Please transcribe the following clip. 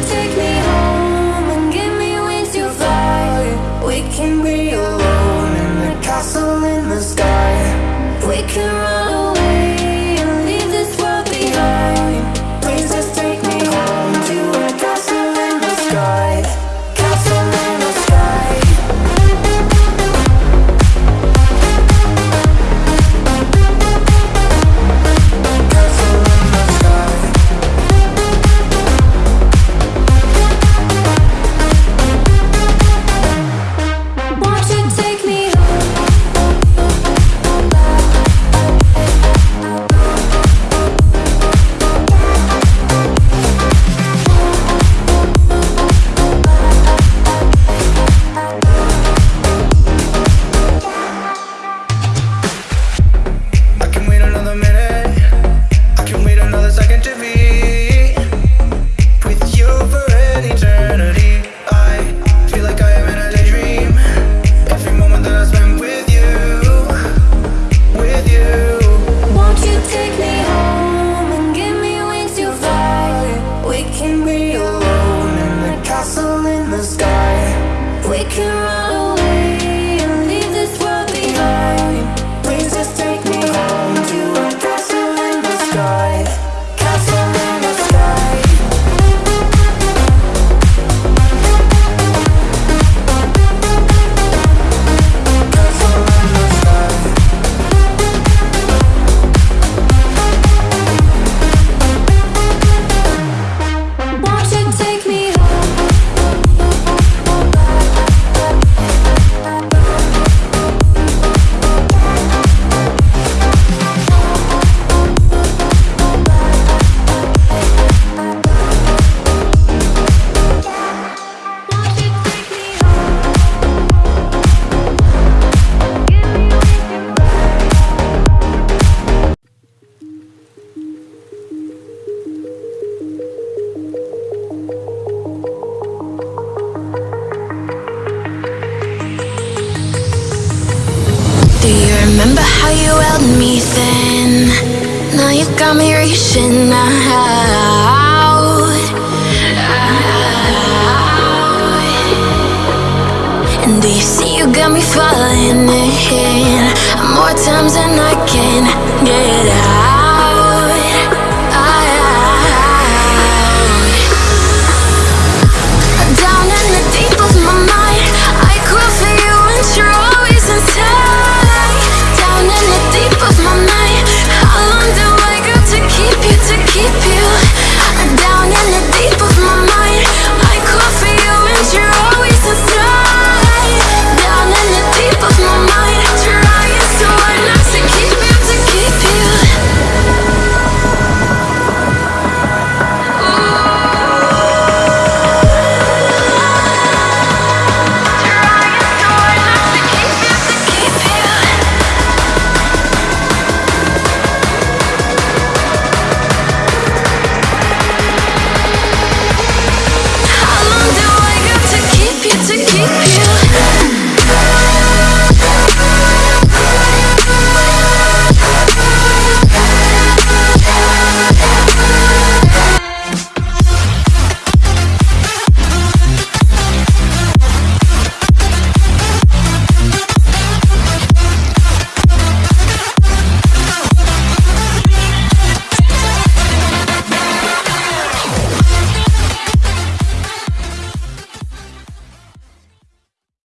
today can be alone in the castle in the sky. We can run Remember how you held me then? Now you got me reaching out, out. And do you see you got me falling in? More times than I can get. Thank you.